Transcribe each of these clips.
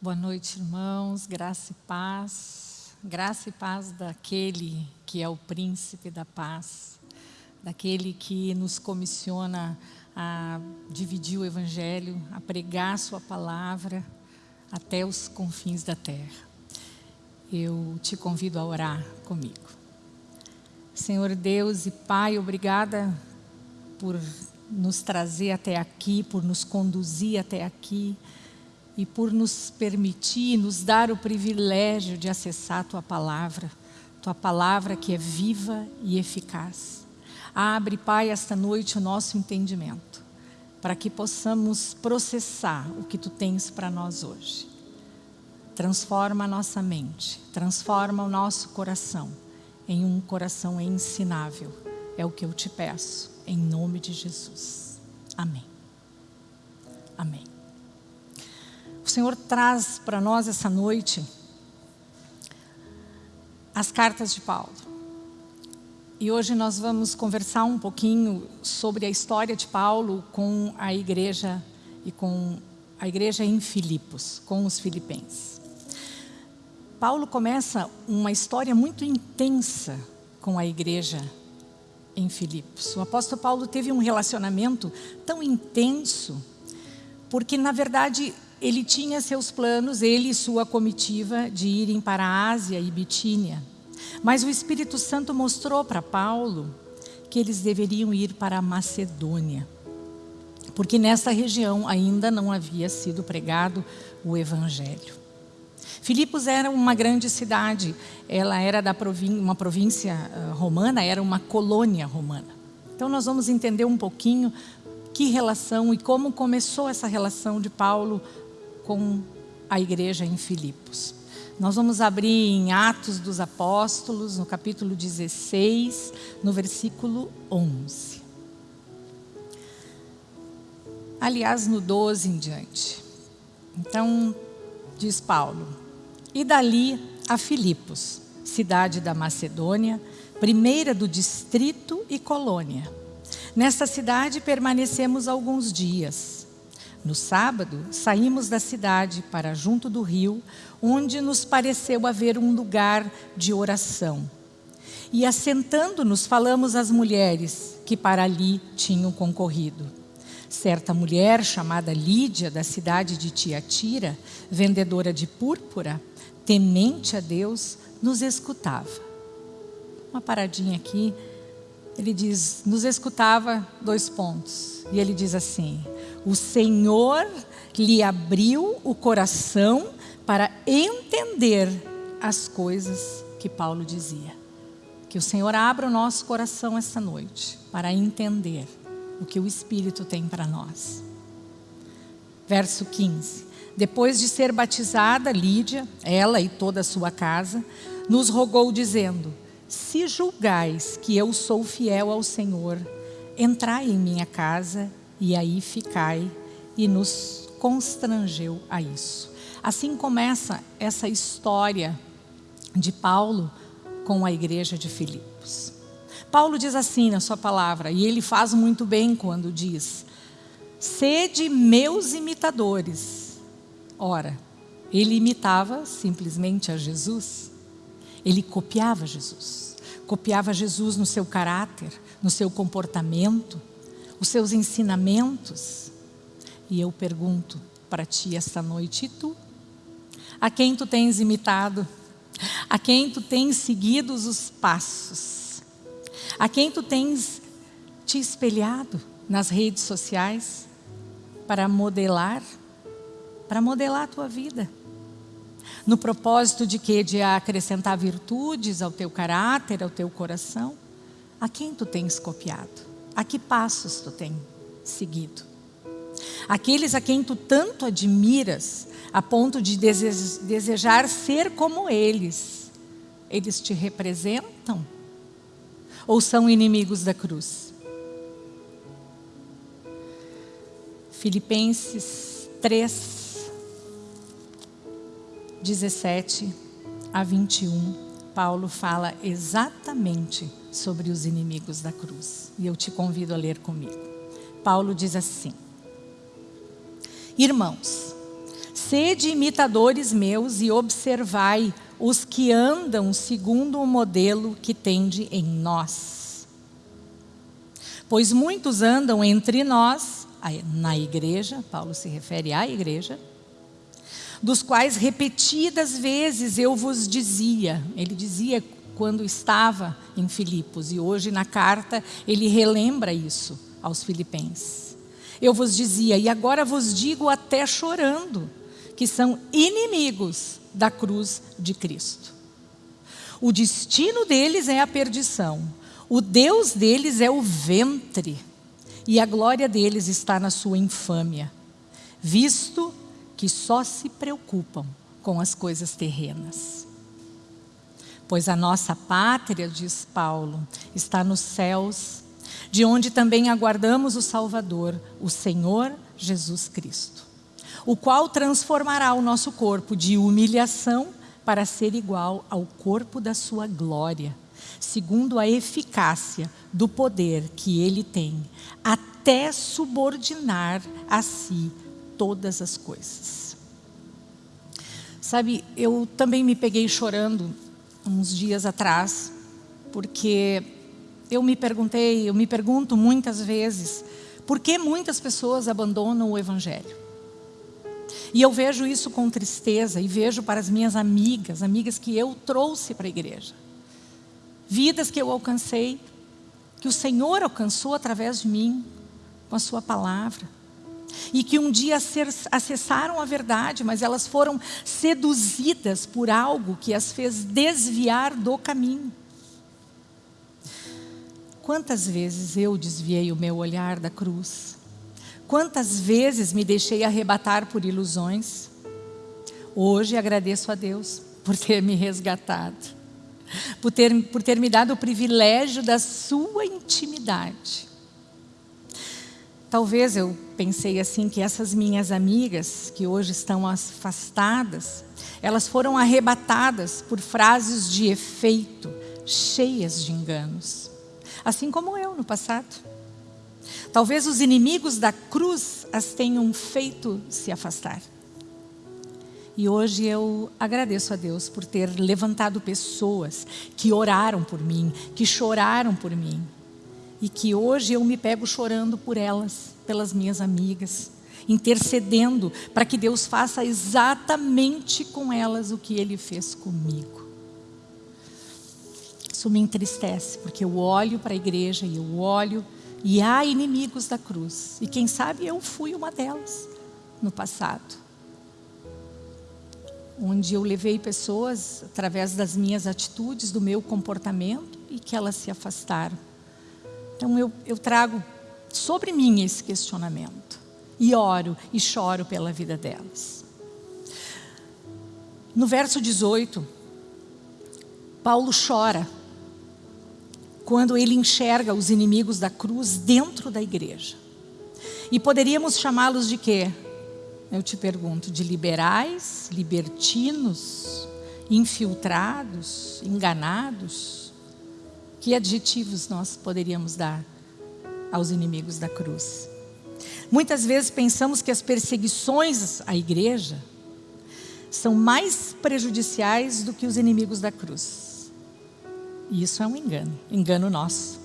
Boa noite, irmãos. Graça e paz. Graça e paz daquele que é o príncipe da paz, daquele que nos comissiona a dividir o evangelho, a pregar sua palavra até os confins da terra. Eu te convido a orar comigo. Senhor Deus e Pai, obrigada por nos trazer até aqui, por nos conduzir até aqui e por nos permitir, nos dar o privilégio de acessar a Tua Palavra, Tua Palavra que é viva e eficaz. Abre, Pai, esta noite o nosso entendimento, para que possamos processar o que Tu tens para nós hoje. Transforma a nossa mente, transforma o nosso coração em um coração ensinável. É o que eu te peço, em nome de Jesus. Amém. Amém. O Senhor traz para nós essa noite as cartas de Paulo. E hoje nós vamos conversar um pouquinho sobre a história de Paulo com a igreja e com a igreja em Filipos, com os filipenses. Paulo começa uma história muito intensa com a igreja em Filipos. O apóstolo Paulo teve um relacionamento tão intenso, porque na verdade ele tinha seus planos, ele e sua comitiva, de irem para a Ásia e Bitínia. Mas o Espírito Santo mostrou para Paulo que eles deveriam ir para a Macedônia. Porque nessa região ainda não havia sido pregado o Evangelho. Filipos era uma grande cidade, ela era da província, uma província uh, romana, era uma colônia romana. Então nós vamos entender um pouquinho que relação e como começou essa relação de Paulo com a igreja em Filipos. Nós vamos abrir em Atos dos Apóstolos, no capítulo 16, no versículo 11. Aliás, no 12 em diante. Então, diz Paulo, e dali a Filipos, cidade da Macedônia, primeira do distrito e colônia. Nesta cidade permanecemos alguns dias no sábado, saímos da cidade para junto do rio, onde nos pareceu haver um lugar de oração. E assentando-nos, falamos às mulheres que para ali tinham concorrido. Certa mulher, chamada Lídia, da cidade de Tiatira, vendedora de púrpura, temente a Deus, nos escutava. Uma paradinha aqui, ele diz, nos escutava, dois pontos. E ele diz assim, o Senhor lhe abriu o coração para entender as coisas que Paulo dizia. Que o Senhor abra o nosso coração esta noite para entender o que o Espírito tem para nós. Verso 15. Depois de ser batizada, Lídia, ela e toda a sua casa, nos rogou dizendo, se julgais que eu sou fiel ao Senhor, entrai em minha casa e aí ficai, e nos constrangeu a isso. Assim começa essa história de Paulo com a igreja de Filipos. Paulo diz assim na sua palavra, e ele faz muito bem quando diz, sede meus imitadores. Ora, ele imitava simplesmente a Jesus, ele copiava Jesus, copiava Jesus no seu caráter, no seu comportamento, os seus ensinamentos. E eu pergunto para ti esta noite, e tu? A quem tu tens imitado? A quem tu tens seguido os passos? A quem tu tens te espelhado nas redes sociais para modelar? Para modelar a tua vida. No propósito de que? De acrescentar virtudes ao teu caráter, ao teu coração? A quem tu tens copiado? A que passos tu tem seguido? Aqueles a quem tu tanto admiras, a ponto de desejar ser como eles, eles te representam? Ou são inimigos da cruz? Filipenses 3, 17 a 21. Paulo fala exatamente sobre os inimigos da cruz. E eu te convido a ler comigo. Paulo diz assim: Irmãos, Sede imitadores meus e observai os que andam segundo o modelo que tende em nós. Pois muitos andam entre nós, na igreja, Paulo se refere à igreja, dos quais repetidas vezes eu vos dizia, ele dizia quando estava em Filipos, e hoje na carta ele relembra isso aos filipenses. Eu vos dizia, e agora vos digo até chorando, que são inimigos da cruz de Cristo. O destino deles é a perdição, o Deus deles é o ventre, e a glória deles está na sua infâmia, visto que só se preocupam com as coisas terrenas. Pois a nossa pátria, diz Paulo, está nos céus, de onde também aguardamos o Salvador, o Senhor Jesus Cristo o qual transformará o nosso corpo de humilhação para ser igual ao corpo da sua glória, segundo a eficácia do poder que ele tem, até subordinar a si todas as coisas. Sabe, eu também me peguei chorando uns dias atrás, porque eu me perguntei, eu me pergunto muitas vezes, por que muitas pessoas abandonam o Evangelho? E eu vejo isso com tristeza e vejo para as minhas amigas, amigas que eu trouxe para a igreja. Vidas que eu alcancei, que o Senhor alcançou através de mim, com a sua palavra. E que um dia acessaram a verdade, mas elas foram seduzidas por algo que as fez desviar do caminho. Quantas vezes eu desviei o meu olhar da cruz? Quantas vezes me deixei arrebatar por ilusões? Hoje agradeço a Deus por ter me resgatado, por ter, por ter me dado o privilégio da sua intimidade. Talvez eu pensei assim que essas minhas amigas, que hoje estão afastadas, elas foram arrebatadas por frases de efeito, cheias de enganos. Assim como eu no passado. Talvez os inimigos da cruz as tenham feito se afastar. E hoje eu agradeço a Deus por ter levantado pessoas que oraram por mim, que choraram por mim. E que hoje eu me pego chorando por elas, pelas minhas amigas, intercedendo para que Deus faça exatamente com elas o que Ele fez comigo. Isso me entristece, porque eu olho para a igreja e eu olho e há inimigos da cruz. E quem sabe eu fui uma delas no passado. Onde eu levei pessoas através das minhas atitudes, do meu comportamento e que elas se afastaram. Então eu, eu trago sobre mim esse questionamento. E oro e choro pela vida delas. No verso 18, Paulo chora quando ele enxerga os inimigos da cruz dentro da igreja. E poderíamos chamá-los de quê? Eu te pergunto, de liberais, libertinos, infiltrados, enganados? Que adjetivos nós poderíamos dar aos inimigos da cruz? Muitas vezes pensamos que as perseguições à igreja são mais prejudiciais do que os inimigos da cruz. E isso é um engano, engano nosso.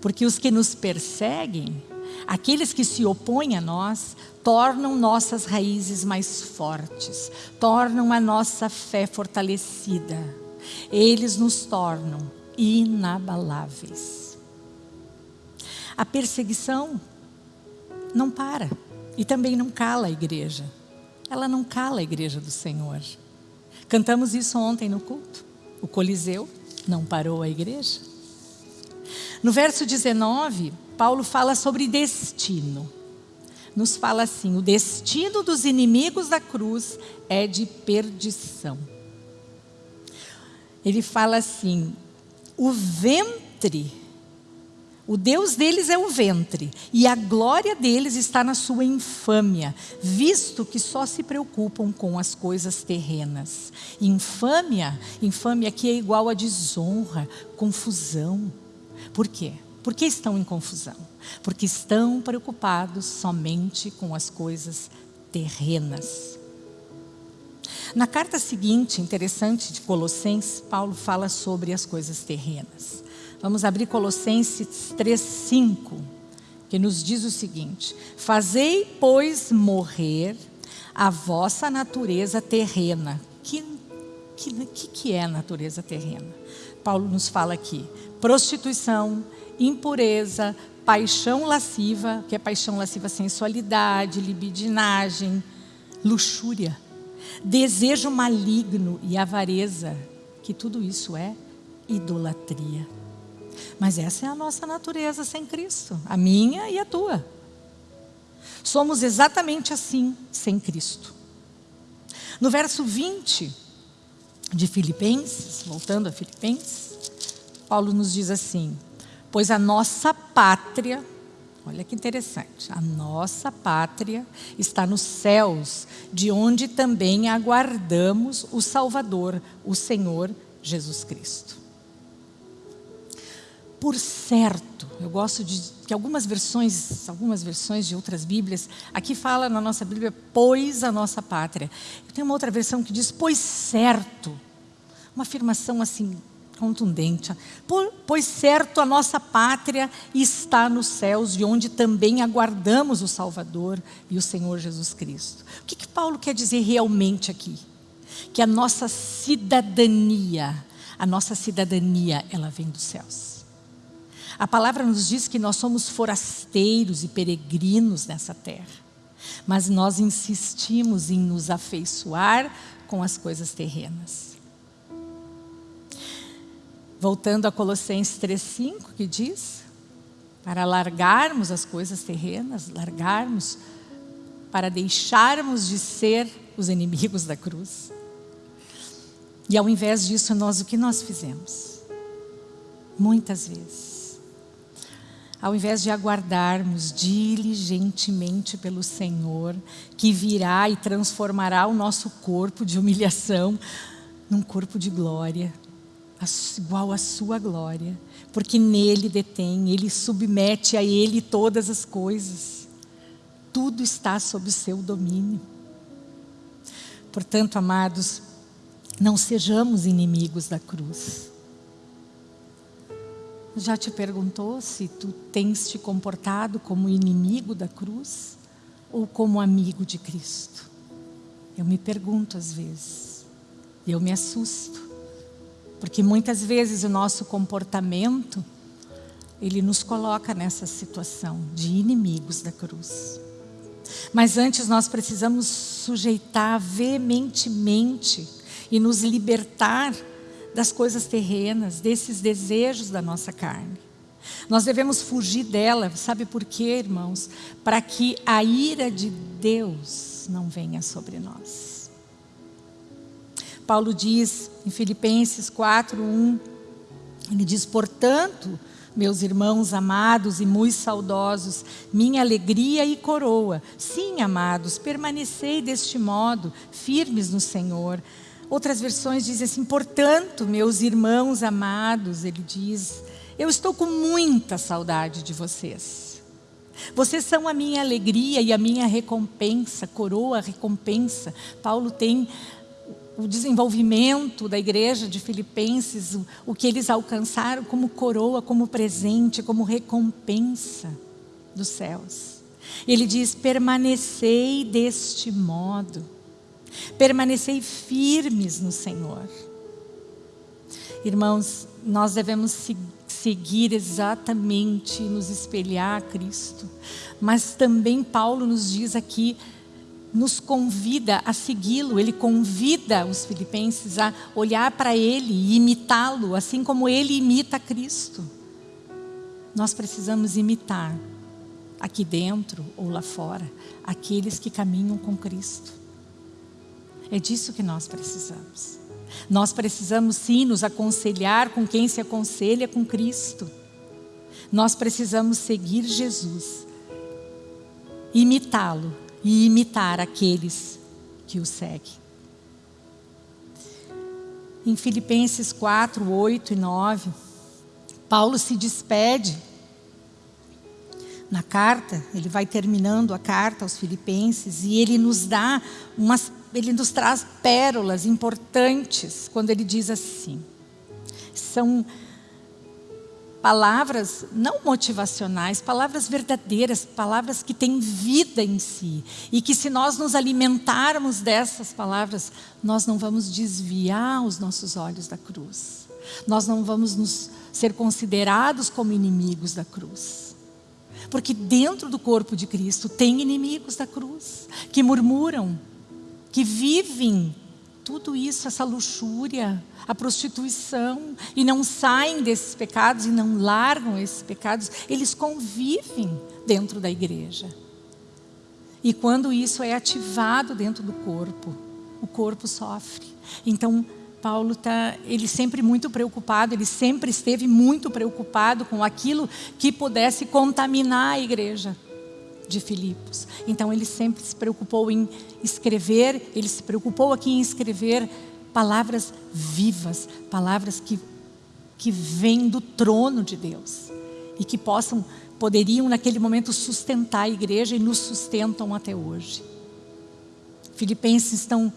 Porque os que nos perseguem, aqueles que se opõem a nós, tornam nossas raízes mais fortes, tornam a nossa fé fortalecida. Eles nos tornam inabaláveis. A perseguição não para e também não cala a igreja. Ela não cala a igreja do Senhor. Cantamos isso ontem no culto. O Coliseu não parou a igreja? No verso 19, Paulo fala sobre destino. Nos fala assim: o destino dos inimigos da cruz é de perdição. Ele fala assim: o ventre o Deus deles é o ventre, e a glória deles está na sua infâmia, visto que só se preocupam com as coisas terrenas. Infâmia, infâmia que é igual a desonra, confusão. Por quê? Por que estão em confusão? Porque estão preocupados somente com as coisas terrenas. Na carta seguinte, interessante, de Colossenses, Paulo fala sobre as coisas terrenas. Vamos abrir Colossenses 3,5, que nos diz o seguinte: Fazei, pois, morrer a vossa natureza terrena. Que, que, que, que é a natureza terrena? Paulo nos fala aqui: prostituição, impureza, paixão lasciva, que é paixão lasciva, sensualidade, libidinagem, luxúria, desejo maligno e avareza, que tudo isso é idolatria. Mas essa é a nossa natureza sem Cristo, a minha e a tua. Somos exatamente assim, sem Cristo. No verso 20 de Filipenses, voltando a Filipenses, Paulo nos diz assim: Pois a nossa pátria Olha que interessante. A nossa pátria está nos céus, de onde também aguardamos o Salvador, o Senhor Jesus Cristo. Por certo, eu gosto de que algumas versões, algumas versões de outras Bíblias, aqui fala na nossa Bíblia, pois a nossa pátria. Tem uma outra versão que diz, pois certo. Uma afirmação assim contundente. Pois certo, a nossa pátria está nos céus, de onde também aguardamos o Salvador e o Senhor Jesus Cristo. O que, que Paulo quer dizer realmente aqui? Que a nossa cidadania, a nossa cidadania, ela vem dos céus. A palavra nos diz que nós somos forasteiros e peregrinos nessa terra. Mas nós insistimos em nos afeiçoar com as coisas terrenas. Voltando a Colossenses 3,5, que diz, para largarmos as coisas terrenas, largarmos, para deixarmos de ser os inimigos da cruz. E ao invés disso, nós o que nós fizemos? Muitas vezes. Ao invés de aguardarmos diligentemente pelo Senhor, que virá e transformará o nosso corpo de humilhação num corpo de glória, igual à sua glória, porque nele detém, ele submete a ele todas as coisas. Tudo está sob o seu domínio. Portanto, amados, não sejamos inimigos da cruz. Já te perguntou se tu tens te comportado como inimigo da cruz ou como amigo de Cristo? Eu me pergunto às vezes, eu me assusto. Porque muitas vezes o nosso comportamento, ele nos coloca nessa situação de inimigos da cruz. Mas antes nós precisamos sujeitar veementemente e nos libertar das coisas terrenas, desses desejos da nossa carne. Nós devemos fugir dela, sabe por quê, irmãos? Para que a ira de Deus não venha sobre nós. Paulo diz em Filipenses 4, 1, ele diz, portanto, meus irmãos amados e muito saudosos, minha alegria e coroa. Sim, amados, permanecei deste modo, firmes no Senhor. Outras versões dizem assim, portanto, meus irmãos amados, ele diz, eu estou com muita saudade de vocês. Vocês são a minha alegria e a minha recompensa, coroa, recompensa. Paulo tem o desenvolvimento da igreja de Filipenses, o, o que eles alcançaram como coroa, como presente, como recompensa dos céus. Ele diz: permanecei deste modo, permanecei firmes no Senhor. Irmãos, nós devemos seguir exatamente, nos espelhar a Cristo, mas também Paulo nos diz aqui nos convida a segui-lo, ele convida os filipenses a olhar para ele e imitá-lo, assim como ele imita Cristo. Nós precisamos imitar, aqui dentro ou lá fora, aqueles que caminham com Cristo. É disso que nós precisamos. Nós precisamos sim nos aconselhar com quem se aconselha com Cristo. Nós precisamos seguir Jesus, imitá-lo e imitar aqueles que o seguem. Em Filipenses 4, 8 e 9, Paulo se despede na carta, ele vai terminando a carta aos Filipenses e ele nos dá umas, ele nos traz pérolas importantes quando ele diz assim. São palavras não motivacionais, palavras verdadeiras, palavras que têm vida em si. E que se nós nos alimentarmos dessas palavras, nós não vamos desviar os nossos olhos da cruz. Nós não vamos nos ser considerados como inimigos da cruz. Porque dentro do corpo de Cristo tem inimigos da cruz, que murmuram, que vivem tudo isso, essa luxúria, a prostituição, e não saem desses pecados e não largam esses pecados, eles convivem dentro da igreja. E quando isso é ativado dentro do corpo, o corpo sofre. Então, Paulo está, ele sempre muito preocupado, ele sempre esteve muito preocupado com aquilo que pudesse contaminar a igreja de Filipos. Então ele sempre se preocupou em escrever, ele se preocupou aqui em escrever palavras vivas, palavras que, que vêm do trono de Deus e que possam, poderiam naquele momento sustentar a igreja e nos sustentam até hoje. Filipenses estão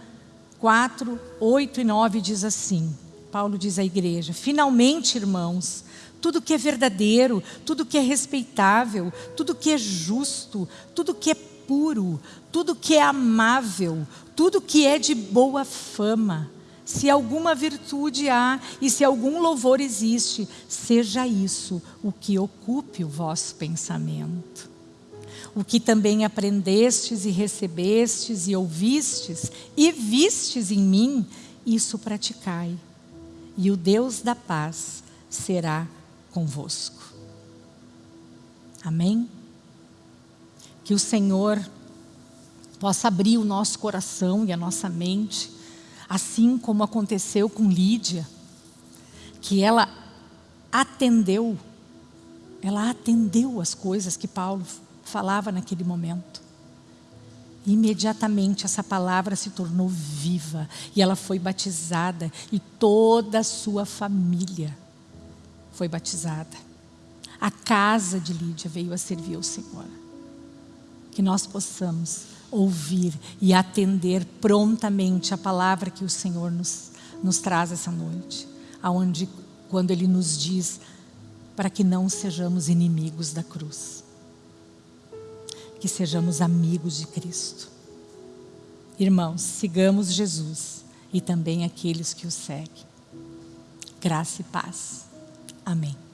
4, 8 e 9 diz assim, Paulo diz à igreja, finalmente irmãos, tudo que é verdadeiro, tudo que é respeitável, tudo que é justo, tudo que é puro, tudo que é amável, tudo que é de boa fama. Se alguma virtude há e se algum louvor existe, seja isso o que ocupe o vosso pensamento. O que também aprendestes e recebestes e ouvistes e vistes em mim, isso praticai. E o Deus da paz será convosco. Amém? Que o Senhor possa abrir o nosso coração e a nossa mente, assim como aconteceu com Lídia, que ela atendeu, ela atendeu as coisas que Paulo falava naquele momento. Imediatamente essa palavra se tornou viva e ela foi batizada e toda a sua família foi batizada. A casa de Lídia veio a servir ao Senhor. Que nós possamos ouvir e atender prontamente a palavra que o Senhor nos, nos traz essa noite. Aonde, quando Ele nos diz para que não sejamos inimigos da cruz. Que sejamos amigos de Cristo. Irmãos, sigamos Jesus e também aqueles que o seguem. Graça e paz. Amém.